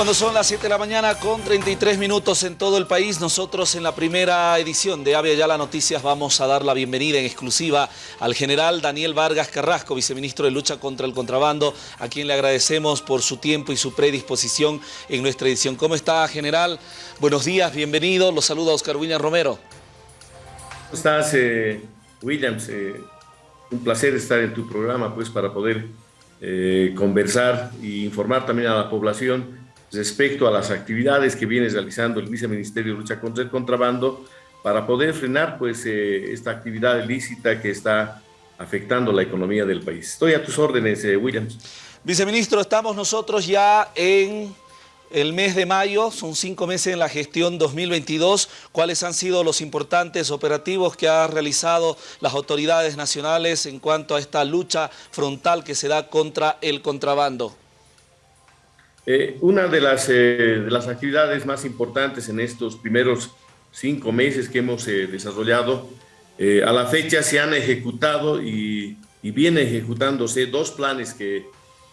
Cuando son las 7 de la mañana con 33 minutos en todo el país, nosotros en la primera edición de Avia la Noticias vamos a dar la bienvenida en exclusiva al general Daniel Vargas Carrasco, viceministro de Lucha contra el Contrabando, a quien le agradecemos por su tiempo y su predisposición en nuestra edición. ¿Cómo está, general? Buenos días, bienvenido. Los saluda Oscar William Romero. ¿Cómo estás, eh, Williams? Eh, un placer estar en tu programa, pues, para poder eh, conversar e informar también a la población respecto a las actividades que viene realizando el Viceministerio de Lucha contra el Contrabando para poder frenar pues, eh, esta actividad ilícita que está afectando la economía del país. Estoy a tus órdenes, eh, Williams. Viceministro, estamos nosotros ya en el mes de mayo, son cinco meses en la gestión 2022. ¿Cuáles han sido los importantes operativos que han realizado las autoridades nacionales en cuanto a esta lucha frontal que se da contra el contrabando? Eh, una de las, eh, de las, actividades más importantes en estos primeros cinco meses que hemos eh, desarrollado, a la fecha se han ejecutado y, y vienen ejecutándose dos planes que,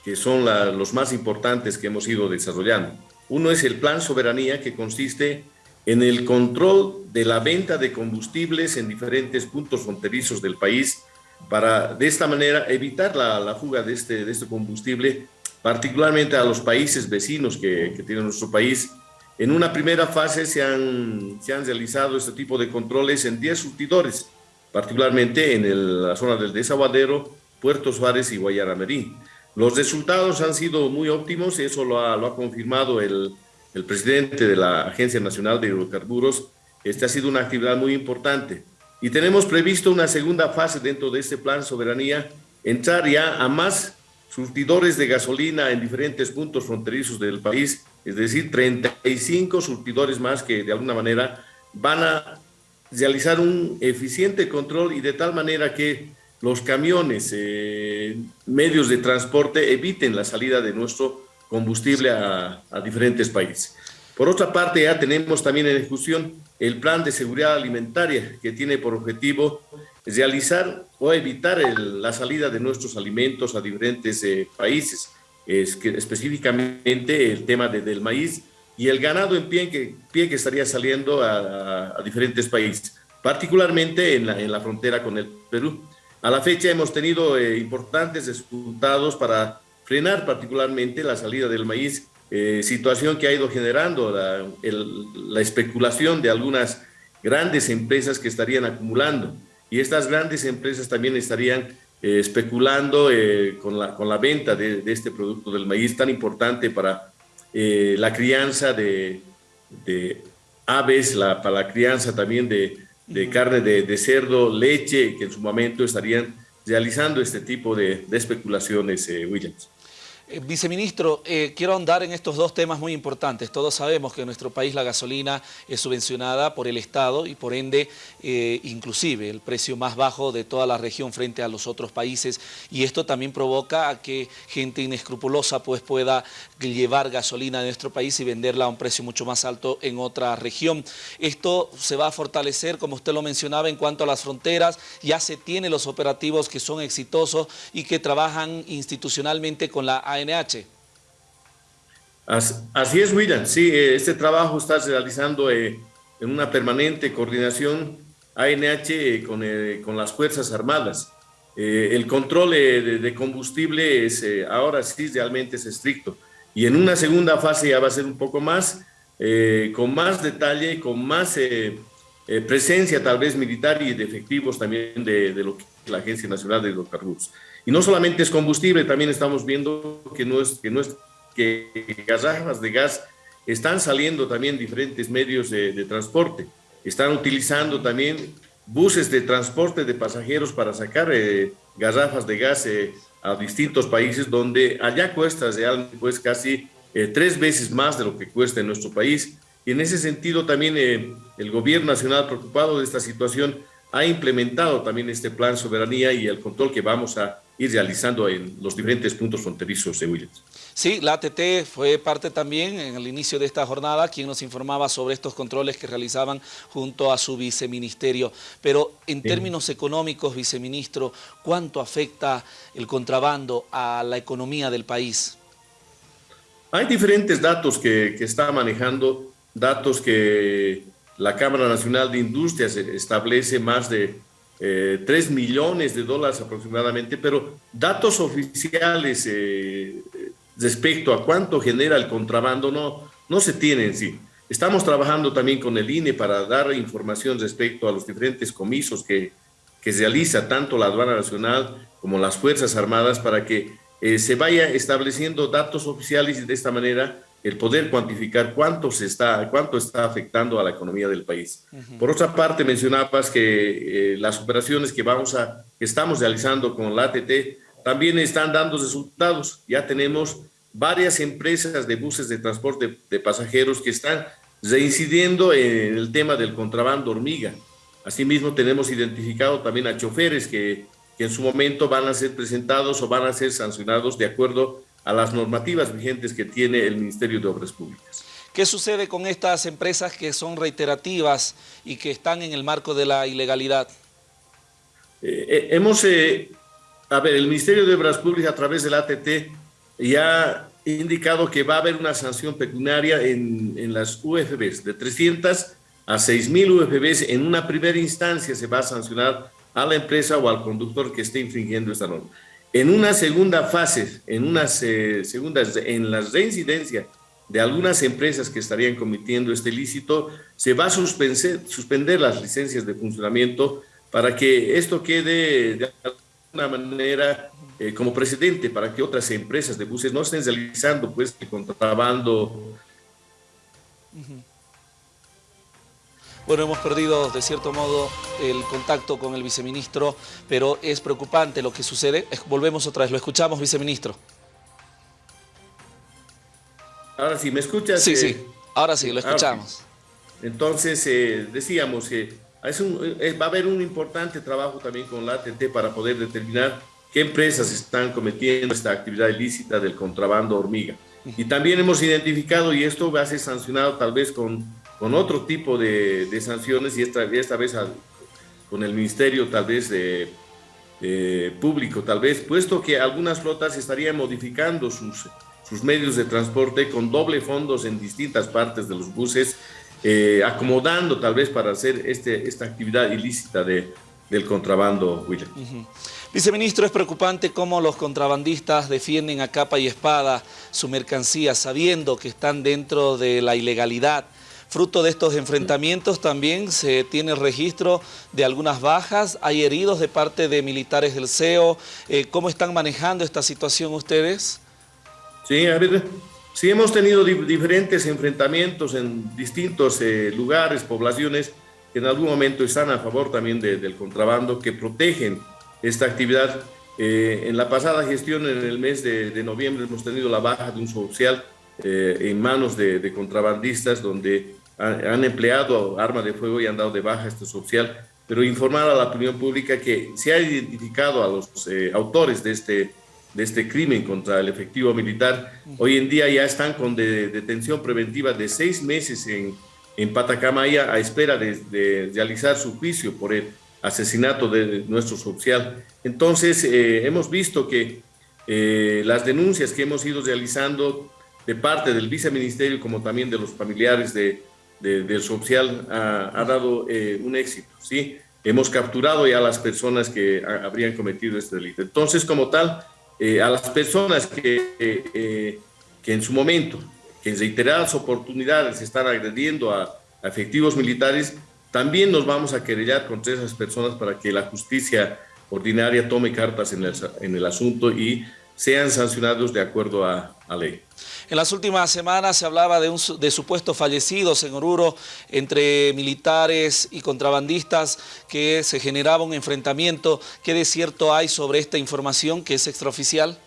que son los más importantes que hemos ido desarrollando. Uno es el Plan Soberanía, que consiste en el control de la venta de combustibles en diferentes puntos fronterizos del país, para de esta manera evitar la, la fuga de este, de este combustible particularmente a los países vecinos que, que tiene nuestro país. En una primera fase se han, se han realizado este tipo de controles en 10 surtidores, particularmente en la zona del Desaguadero, Puerto Suárez y Guayaramerí. Los resultados han sido muy óptimos, eso lo ha, lo ha confirmado el, el presidente de la Agencia Nacional de Hidrocarburos. Esta ha sido una actividad muy importante. Y tenemos previsto una segunda fase dentro de este plan soberanía, entrar ya a más surtidores de gasolina en diferentes puntos fronterizos del país, es decir, 35 surtidores más que de alguna manera van a realizar un eficiente control y de tal manera que los camiones, eh, medios de transporte eviten la salida de nuestro combustible a, a diferentes países. Por otra parte, ya tenemos también en ejecución el plan de seguridad alimentaria que tiene por objetivo realizar o evitar la salida de nuestros alimentos a diferentes eh, países, es que específicamente el tema del maíz y el ganado en pie que, pie que estaría saliendo a, diferentes países, particularmente en la, en la, frontera con el Perú. A la fecha hemos tenido eh, importantes resultados para frenar particularmente la salida del maíz, eh, situación que ha ido generando la, la especulación de algunas grandes empresas que estarían acumulando y estas grandes empresas también estarían eh, especulando eh, con, la, con la venta de, este producto del maíz tan importante para eh, la crianza de, de aves, la, para la crianza también de, de carne de, de, cerdo, leche, que en su momento estarían realizando este tipo de, especulaciones, Williams. Eh, viceministro, eh, quiero ahondar en estos dos temas muy importantes. Todos sabemos que en nuestro país la gasolina es subvencionada por el Estado y por ende, eh, inclusive, el precio más bajo de toda la región frente a los otros países. Y esto también provoca a que gente inescrupulosa pues, pueda llevar gasolina a nuestro país y venderla a un precio mucho más alto en otra región. Esto se va a fortalecer, como usted lo mencionaba, en cuanto a las fronteras. Ya se tiene los operativos que son exitosos y que trabajan institucionalmente con la ANH. Así es, William. Sí, eh, este trabajo está realizando eh, en una permanente coordinación ANH eh, con, con las Fuerzas Armadas. el control de, combustible es, ahora sí realmente es estricto. Y en una segunda fase ya va a ser un poco más, con más detalle, con más presencia tal vez militar y de efectivos también de, lo que la Agencia Nacional de Hidrocarburos. Y no solamente es combustible, también estamos viendo que no es que, no es, que garrafas de gas están saliendo también diferentes medios de, transporte. Están utilizando también buses de transporte de pasajeros para sacar eh, garrafas de gas eh, a distintos países donde allá cuesta realmente pues casi eh, tres veces más de lo que cuesta en nuestro país. Y en ese sentido también el gobierno nacional preocupado de esta situación ha implementado también este plan soberanía y el control que vamos a ir realizando en los diferentes puntos fronterizos de Williams. Sí, la ATT fue parte también en el inicio de esta jornada, quien nos informaba sobre estos controles que realizaban junto a su viceministerio. Pero en términos económicos, viceministro, ¿cuánto afecta el contrabando a la economía del país? Hay diferentes datos que, que está manejando, datos que la Cámara Nacional de Industrias establece más de eh, 3 millones de dólares aproximadamente, pero datos oficiales eh, respecto a cuánto genera el contrabando no, no se tienen, sí. Estamos trabajando también con el INE para dar información respecto a los diferentes comisos que, que realiza tanto la aduana nacional como las Fuerzas Armadas para que eh, se vaya estableciendo datos oficiales y de esta manera el poder cuantificar cuánto, se está, cuánto está afectando a la economía del país. Por otra parte, mencionabas que eh, las operaciones que, vamos a, que estamos realizando con la ATT también están dando resultados. Ya tenemos varias empresas de buses de transporte de pasajeros que están reincidiendo en el tema del contrabando hormiga. Asimismo, tenemos identificado también a choferes que, que en su momento van a ser presentados o van a ser sancionados de acuerdo a las normativas vigentes que tiene el Ministerio de Obras Públicas. ¿Qué sucede con estas empresas que son reiterativas y que están en el marco de la ilegalidad? Eh, eh, hemos, eh, a ver, el Ministerio de Obras Públicas a través del ATT ya ha indicado que va a haber una sanción pecuniaria en, en las UFBs, de 300 a 6 mil UFBs. En una primera instancia se va a sancionar a la empresa o al conductor que esté infringiendo esta norma. En una segunda fase, en unas eh, segundas, en la reincidencia de algunas empresas que estarían cometiendo este ilícito, se va a suspender, suspender las licencias de funcionamiento para que esto quede de alguna manera eh, como precedente para que otras empresas de buses no estén realizando pues el contrabando. Bueno, hemos perdido de cierto modo el contacto con el viceministro, pero es preocupante lo que sucede. Volvemos otra vez, lo escuchamos, viceministro. Ahora sí, ¿me escuchas? Sí, sí, ahora sí, lo escuchamos. Entonces, eh, decíamos que va a haber un importante trabajo también con la ATT para poder determinar qué empresas están cometiendo esta actividad ilícita del contrabando hormiga. Y también hemos identificado, y esto va a ser sancionado tal vez con con otro tipo de, de sanciones y esta, esta vez con el ministerio tal vez público, tal vez, puesto que algunas flotas estarían modificando sus, sus medios de transporte con doble fondos en distintas partes de los buses, eh, acomodando tal vez para hacer este, esta actividad ilícita de, del contrabando, William. Viceministro, es preocupante cómo los contrabandistas defienden a capa y espada su mercancía, sabiendo que están dentro de la ilegalidad, Fruto de estos enfrentamientos también se tiene registro de algunas bajas, hay heridos de parte de militares del CEO. Eh, ¿Cómo están manejando esta situación ustedes? Sí, a ver, sí hemos tenido diferentes enfrentamientos en distintos eh, lugares, poblaciones que en algún momento están a favor también del contrabando, que protegen esta actividad. Eh, en la pasada gestión, en el mes de, noviembre, hemos tenido la baja de un social en manos de, de contrabandistas, donde han empleado armas de fuego y han dado de baja este social, pero informar a la opinión pública que se ha identificado a los eh, autores de este, de este crimen contra el efectivo militar. Hoy en día ya están con detención preventiva de seis meses en, en Patacamaya a espera de, realizar su juicio por el asesinato de nuestro social. Entonces, eh, hemos visto que eh, las denuncias que hemos ido realizando de parte del viceministerio como también de los familiares de, del social ha, dado eh, un éxito, ¿sí? Hemos capturado ya a las personas que habrían cometido este delito. Entonces, como tal, eh, a las personas que, eh, que en su momento, que en reiteradas oportunidades están agrediendo a, efectivos militares, también nos vamos a querellar contra esas personas para que la justicia ordinaria tome cartas en el, en el asunto y sean sancionados de acuerdo a, a ley. En las últimas semanas se hablaba de, un, de supuestos fallecidos en Oruro entre militares y contrabandistas que se generaba un enfrentamiento. ¿Qué de cierto hay sobre esta información que es extraoficial?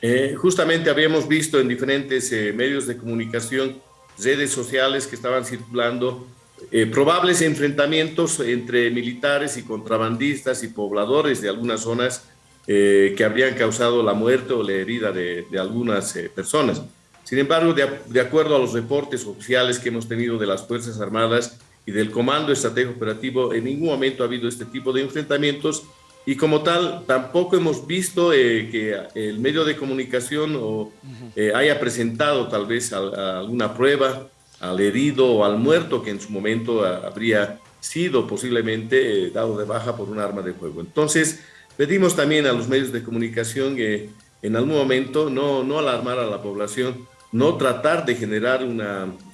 Eh, justamente habíamos visto en diferentes eh, medios de comunicación, redes sociales que estaban circulando eh, probables enfrentamientos entre militares y contrabandistas y pobladores de algunas zonas eh, que habrían causado la muerte o la herida de, algunas eh, personas. Sin embargo, de, acuerdo a los reportes oficiales que hemos tenido de las Fuerzas Armadas y del Comando Estratégico Operativo, en ningún momento ha habido este tipo de enfrentamientos y como tal tampoco hemos visto eh, que el medio de comunicación o, eh, haya presentado tal vez alguna prueba al herido o al muerto que en su momento habría sido posiblemente dado de baja por un arma de fuego. Entonces, pedimos también a los medios de comunicación que en algún momento no, no alarmar a la población, no tratar de generar un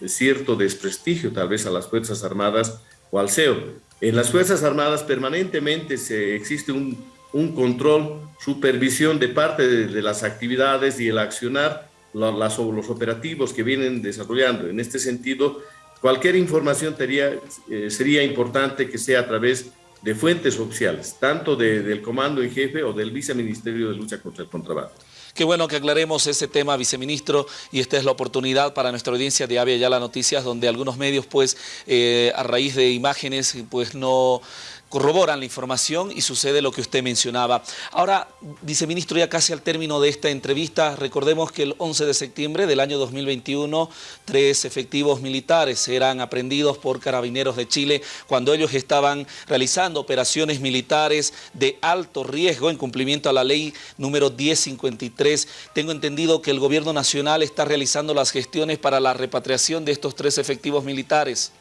cierto desprestigio tal vez a las Fuerzas Armadas o al CEO. En las Fuerzas Armadas permanentemente se, existe un, un control, supervisión de parte de, las actividades y el accionar las, los operativos que vienen desarrollando. En este sentido, cualquier información sería, eh, sería importante que sea a través de fuentes oficiales, tanto del Comando en Jefe o del Viceministerio de Lucha contra el Contrabando. Qué bueno que aclaremos ese tema, viceministro, y esta es la oportunidad para nuestra audiencia de Avia Ya Noticias, donde algunos medios, pues, eh, a raíz de imágenes, pues no corroboran la información y sucede lo que usted mencionaba. Ahora, viceministro, ya casi al término de esta entrevista, recordemos que el 11 de septiembre del año 2021, tres efectivos militares eran aprendidos por carabineros de Chile cuando ellos estaban realizando operaciones militares de alto riesgo en cumplimiento a la ley número 1053. Tengo entendido que el gobierno nacional está realizando las gestiones para la repatriación de estos tres efectivos militares.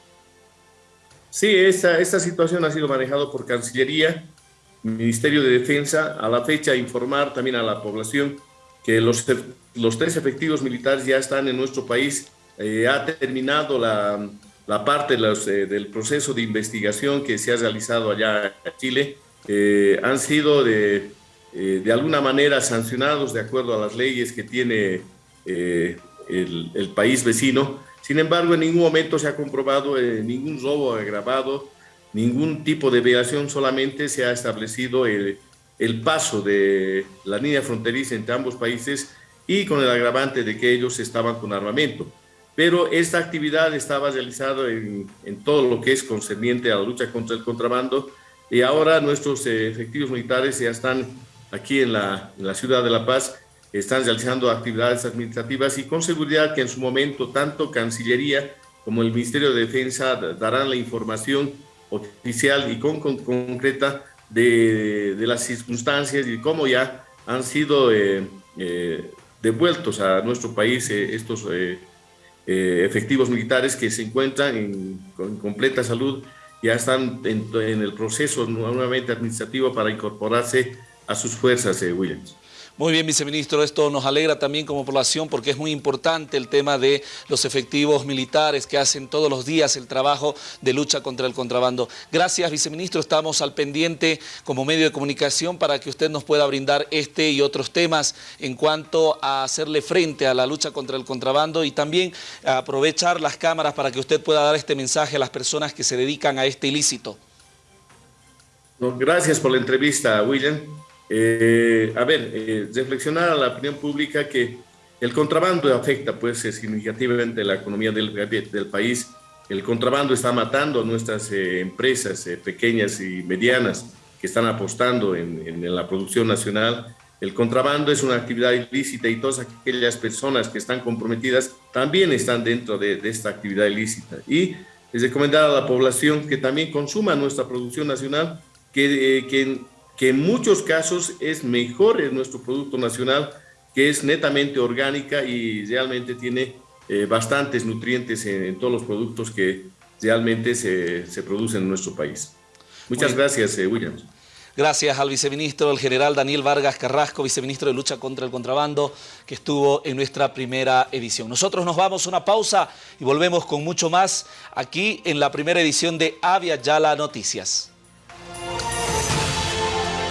Sí, esta, esta situación ha sido manejada por Cancillería, Ministerio de Defensa, a la fecha informar también a la población que los, los tres efectivos militares ya están en nuestro país, eh, ha terminado la, la parte los, eh, del proceso de investigación que se ha realizado allá en Chile, eh, han sido de, de alguna manera sancionados de acuerdo a las leyes que tiene el, el país vecino, sin embargo, en ningún momento se ha comprobado eh, ningún robo agravado, ningún tipo de violación, solamente se ha establecido el, paso de la línea fronteriza entre ambos países y con el agravante de que ellos estaban con armamento. Pero esta actividad estaba realizada en, todo lo que es concerniente a la lucha contra el contrabando y ahora nuestros eh, efectivos militares ya están aquí en la, en la ciudad de La Paz están realizando actividades administrativas y con seguridad que en su momento tanto Cancillería como el Ministerio de Defensa darán la información oficial y con, concreta de, de, las circunstancias y cómo ya han sido eh, eh, devueltos a nuestro país eh, estos efectivos militares que se encuentran en, completa salud, ya están en, en el proceso nuevamente administrativo para incorporarse a sus fuerzas, Williams. Muy bien, viceministro, esto nos alegra también como población porque es muy importante el tema de los efectivos militares que hacen todos los días el trabajo de lucha contra el contrabando. Gracias, viceministro, estamos al pendiente como medio de comunicación para que usted nos pueda brindar este y otros temas en cuanto a hacerle frente a la lucha contra el contrabando y también aprovechar las cámaras para que usted pueda dar este mensaje a las personas que se dedican a este ilícito. Gracias por la entrevista, William. Eh, a ver, eh, reflexionar a la opinión pública que el contrabando afecta pues eh, significativamente la economía del, del país. El contrabando está matando a nuestras empresas pequeñas y medianas que están apostando en, en, la producción nacional. El contrabando es una actividad ilícita y todas aquellas personas que están comprometidas también están dentro de, de esta actividad ilícita. Y es recomendar a la población que también consuma nuestra producción nacional, que, que que en muchos casos es mejor en nuestro producto nacional, que es netamente orgánica y realmente tiene eh, bastantes nutrientes en, todos los productos que realmente se, se producen en nuestro país. Muchas gracias, eh, Williams. Gracias al viceministro, el general Daniel Vargas Carrasco, viceministro de Lucha contra el Contrabando, que estuvo en nuestra primera edición. Nosotros nos vamos a una pausa y volvemos con mucho más aquí en la primera edición de Avia Yala Noticias.